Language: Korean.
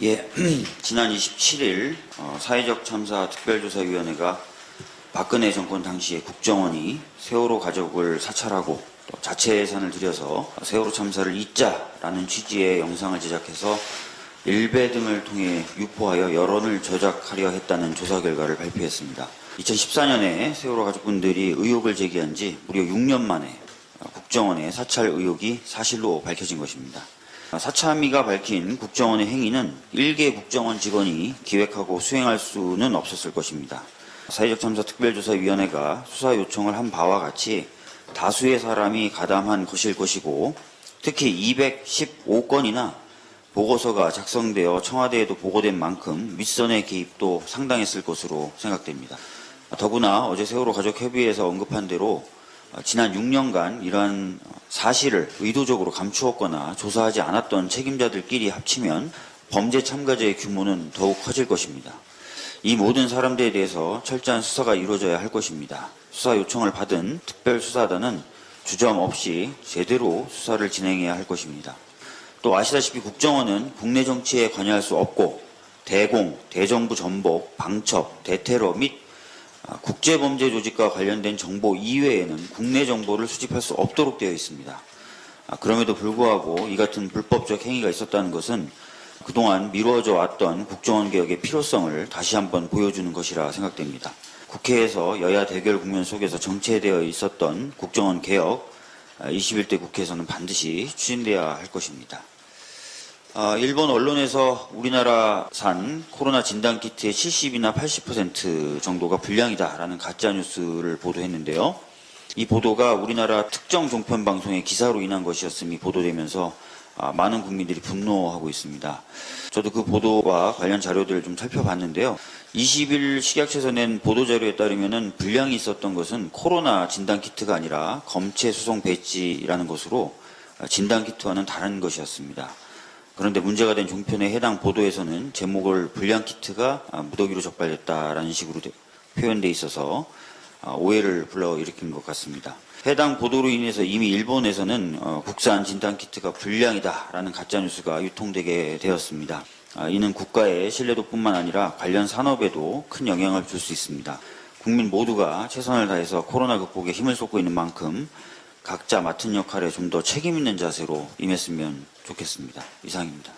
예, 지난 27일 어, 사회적 참사 특별조사위원회가 박근혜 정권 당시에 국정원이 세월호 가족을 사찰하고 또 자체 예산을 들여서 세월호 참사를 잊자라는 취지의 영상을 제작해서 일베 등을 통해 유포하여 여론을 조작하려 했다는 조사 결과를 발표했습니다. 2014년에 세월호 가족분들이 의혹을 제기한 지 무려 6년 만에 국정원의 사찰 의혹이 사실로 밝혀진 것입니다. 사참위가 밝힌 국정원의 행위는 일개 국정원 직원이 기획하고 수행할 수는 없었을 것입니다. 사회적 참사 특별조사위원회가 수사 요청을 한 바와 같이 다수의 사람이 가담한 것일 것이고 특히 215건이나 보고서가 작성되어 청와대에도 보고된 만큼 윗선의 개입도 상당했을 것으로 생각됩니다. 더구나 어제 세월호 가족협의회에서 언급한 대로 지난 6년간 이러한 사실을 의도적으로 감추었거나 조사하지 않았던 책임자들끼리 합치면 범죄 참가자의 규모는 더욱 커질 것입니다. 이 모든 사람들에 대해서 철저한 수사가 이루어져야 할 것입니다. 수사 요청을 받은 특별수사단은 주점 없이 제대로 수사를 진행해야 할 것입니다. 또 아시다시피 국정원은 국내 정치에 관여할 수 없고 대공, 대정부 전복, 방첩, 대테러 및 국제범죄 조직과 관련된 정보 이외에는 국내 정보를 수집할 수 없도록 되어 있습니다. 아, 그럼에도 불구하고 이 같은 불법적 행위가 있었다는 것은 그동안 미루어져 왔던 국정원 개혁의 필요성을 다시 한번 보여주는 것이라 생각됩니다. 국회에서 여야 대결 국면 속에서 정체되어 있었던 국정원 개혁 21대 국회에서는 반드시 추진돼야 할 것입니다. 아, 일본 언론에서 우리나라산 코로나 진단키트의 70이나 80% 정도가 불량이다라는 가짜뉴스를 보도했는데요. 이 보도가 우리나라 특정 종편 방송의 기사로 인한 것이었음이 보도되면서 아, 많은 국민들이 분노하고 있습니다. 저도 그 보도와 관련 자료들을 좀 살펴봤는데요. 20일 식약처에서 낸 보도자료에 따르면 불량이 있었던 것은 코로나 진단키트가 아니라 검체 수송 배지라는 것으로 진단키트와는 다른 것이었습니다. 그런데 문제가 된 종편의 해당 보도에서는 제목을 불량 키트가 무더기로 적발됐다라는 식으로 표현돼 있어서 아, 오해를 불러일으킨 것 같습니다. 해당 보도로 인해서 이미 일본에서는 어, 국산 진단 키트가 불량이다라는 가짜 뉴스가 유통되게 되었습니다. 아, 이는 국가의 신뢰도뿐만 아니라 관련 산업에도 큰 영향을 줄 수 있습니다. 국민 모두가 최선을 다해서 코로나 극복에 힘을 쏟고 있는 만큼 각자 맡은 역할에 좀 더 책임 있는 자세로 임했으면 좋겠습니다. 이상입니다.